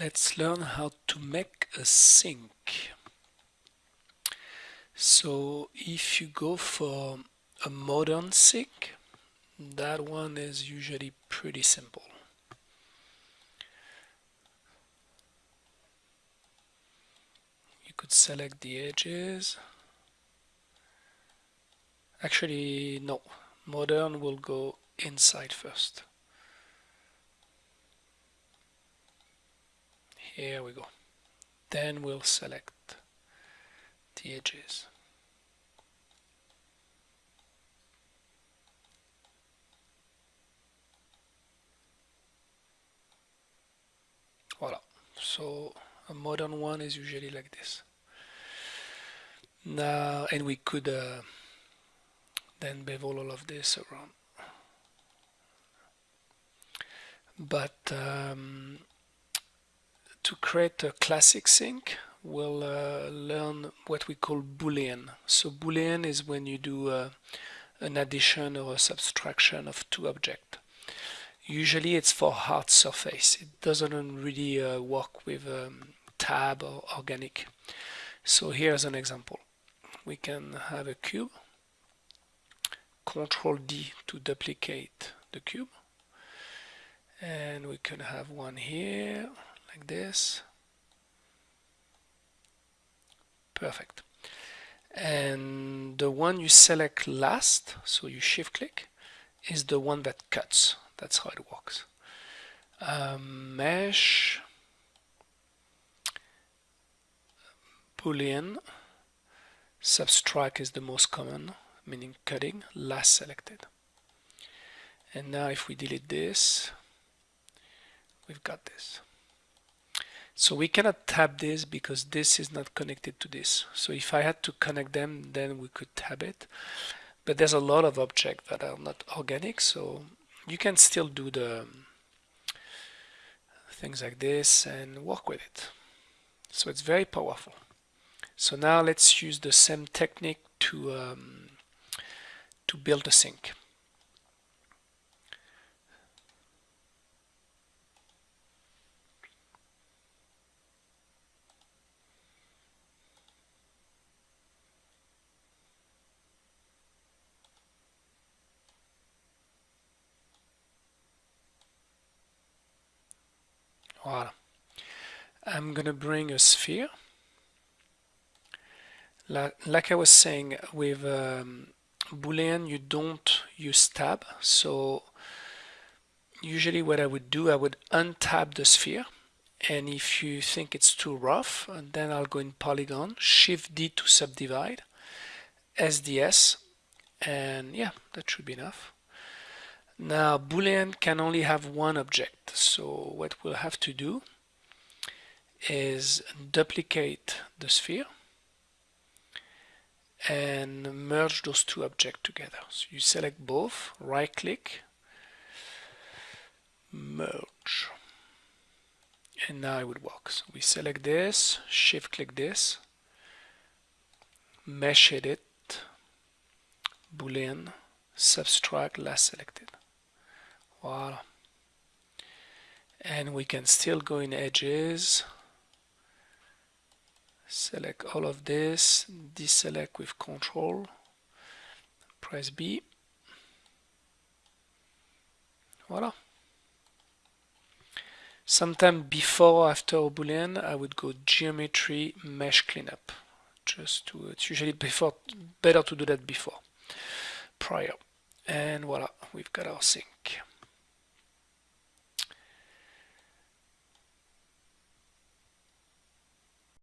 let's learn how to make a sink. So if you go for a modern sink, that one is usually pretty simple. You could select the edges. Actually, no. Modern will go inside first. Here we go. Then we'll select the edges. Voila. So a modern one is usually like this. Now, and we could uh, then bevel all of this around. But um, to create a classic sink, we'll uh, learn what we call boolean. So boolean is when you do uh, an addition or a subtraction of two objects. Usually it's for hard surface. It doesn't really uh, work with um, tab or organic. So here's an example. We can have a cube. Control D to duplicate the cube. And we can have one here like this. Perfect. And the one you select last so you shift click is the one that cuts. That's how it works. Um, mesh boolean subtract is the most common meaning cutting last selected. And now if we delete this we've got this so we cannot tab this because this is not connected to this. So if I had to connect them, then we could tab it. But there's a lot of objects that are not organic, so you can still do the things like this and work with it. So it's very powerful. So now let's use the same technique to um, to build a sink. Voila. I'm to bring a sphere. Like I was saying, with um, Boolean you don't use tab. So usually what I would do, I would untab the sphere. And if you think it's too rough, then I'll go in Polygon, Shift D to subdivide, SDS, and yeah, that should be enough. Now Boolean can only have one object so what we'll have to do is duplicate the sphere and merge those two objects together. So you select both, right click, merge and now it would work. So we select this, shift click this, mesh edit, boolean, subtract last selected. Voila. And we can still go in edges, select all of this, deselect with control, press B. Voila. Sometime before after a boolean, I would go geometry mesh cleanup. Just to, it's usually before, better to do that before, prior. And voila, we've got our sink.